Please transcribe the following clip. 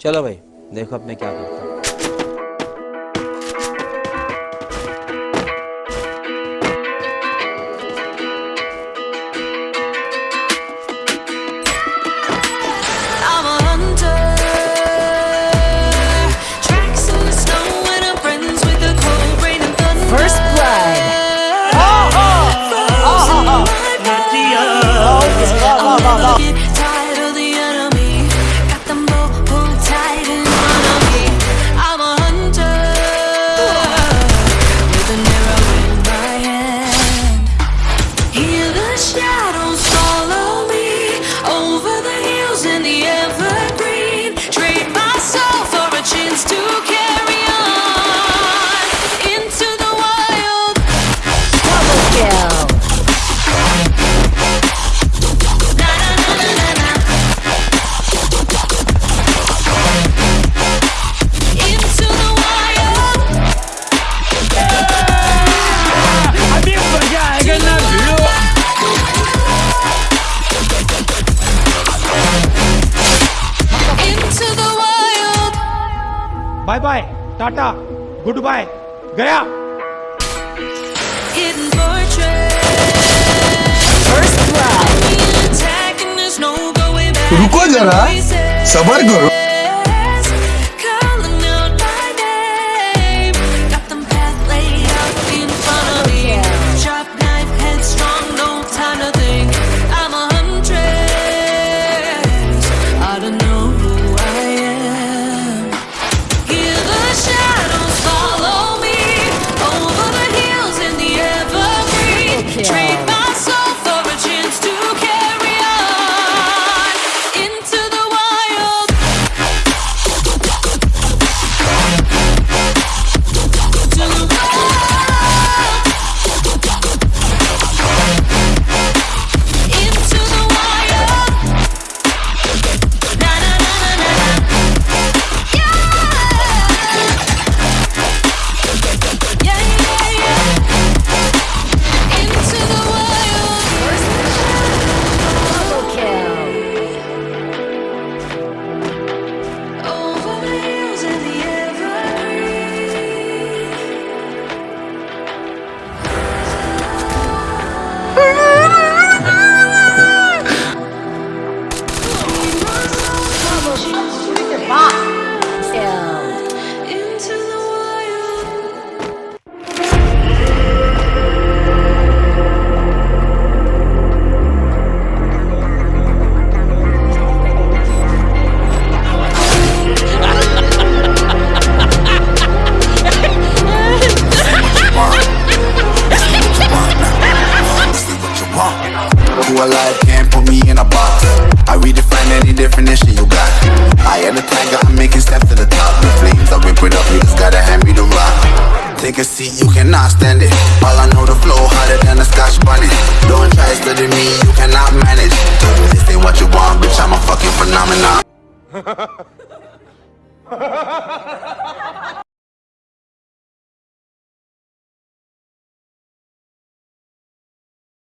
चलो भाई देखो अब मैं क्या करता हूँ। Bye bye tata good bye गया रुको जरा सबर करो। They can see you cannot stand it. All I know the flow harder than a scotch bunny. Don't try studying me, you cannot manage. Told you this ain't what you want, bitch, I'm a fucking phenomenon.